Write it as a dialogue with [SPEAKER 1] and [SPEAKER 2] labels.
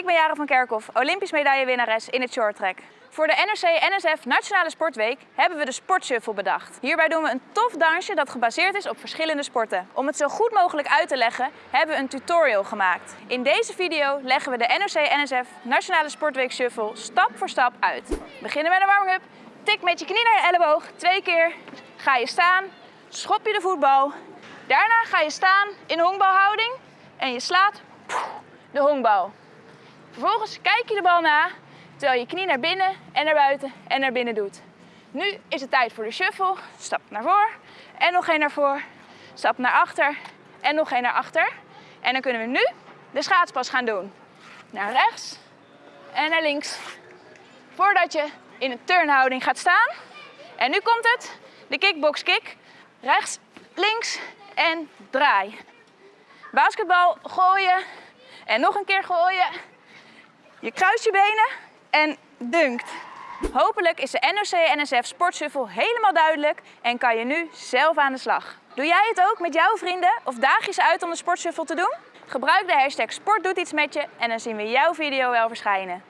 [SPEAKER 1] Ik ben Jaren van Kerkhoff, Olympisch medaillewinnares in het shorttrack. Voor de NRC-NSF Nationale Sportweek hebben we de Sportshuffle bedacht. Hierbij doen we een tof dansje dat gebaseerd is op verschillende sporten. Om het zo goed mogelijk uit te leggen, hebben we een tutorial gemaakt. In deze video leggen we de NRC-NSF Nationale Sportweek Shuffle stap voor stap uit. We beginnen met een warming-up. Tik met je knie naar je elleboog, twee keer. Ga je staan, schop je de voetbal. Daarna ga je staan in honkbalhouding en je slaat de honkbal. Vervolgens kijk je de bal na, terwijl je knie naar binnen en naar buiten en naar binnen doet. Nu is het tijd voor de shuffle. Stap naar voor en nog één naar voor. Stap naar achter en nog één naar achter. En dan kunnen we nu de schaatspas gaan doen. Naar rechts en naar links. Voordat je in een turnhouding gaat staan. En nu komt het, de kickbox kick. Rechts, links en draai. Basketbal gooien en nog een keer gooien. Je kruist je benen en dunkt. Hopelijk is de NOC-NSF Sportshuffle helemaal duidelijk en kan je nu zelf aan de slag. Doe jij het ook met jouw vrienden of daag je ze uit om de Sportshuffle te doen? Gebruik de hashtag Sport doet iets met je en dan zien we jouw video wel verschijnen.